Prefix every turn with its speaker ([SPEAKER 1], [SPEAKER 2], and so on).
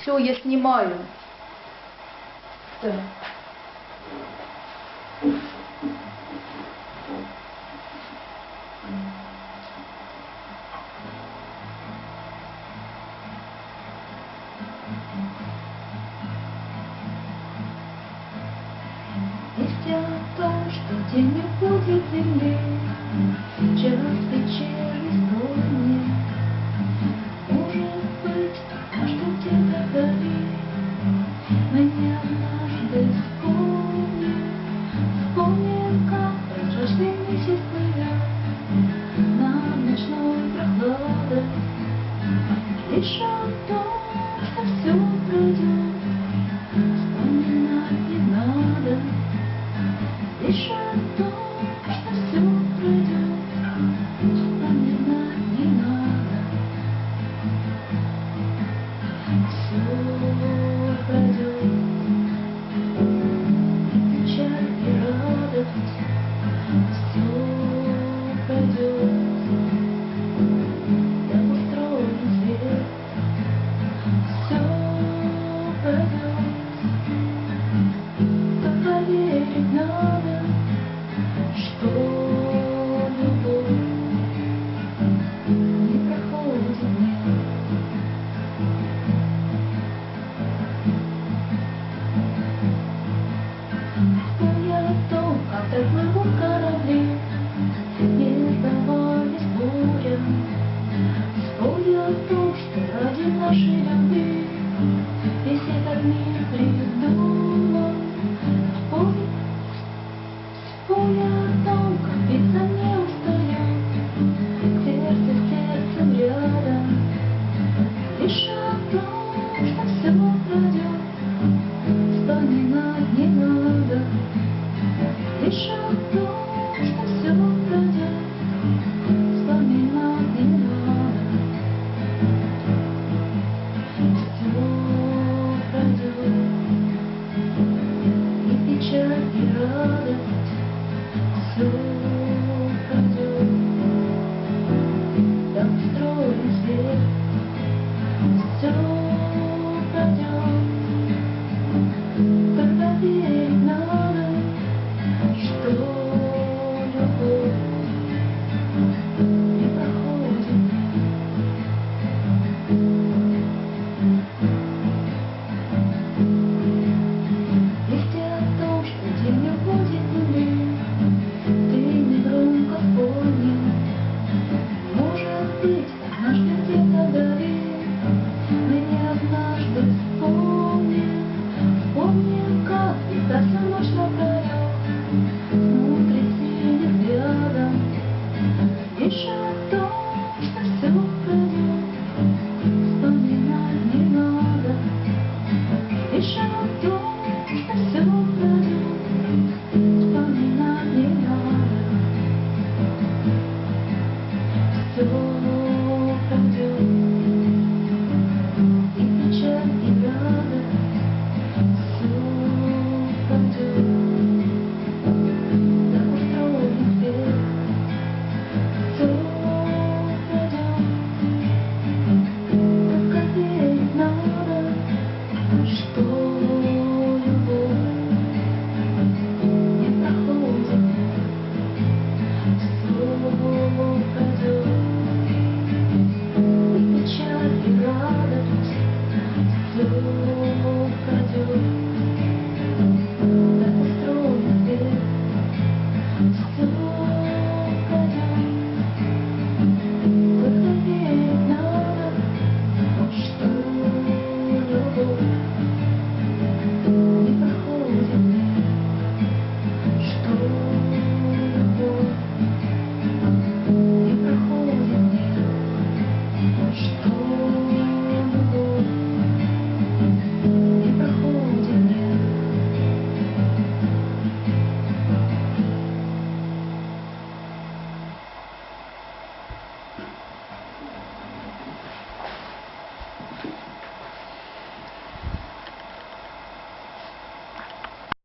[SPEAKER 1] Все, я снимаю. Да.
[SPEAKER 2] Есть дело в том, что день не будет длиннее, чем It's Listo.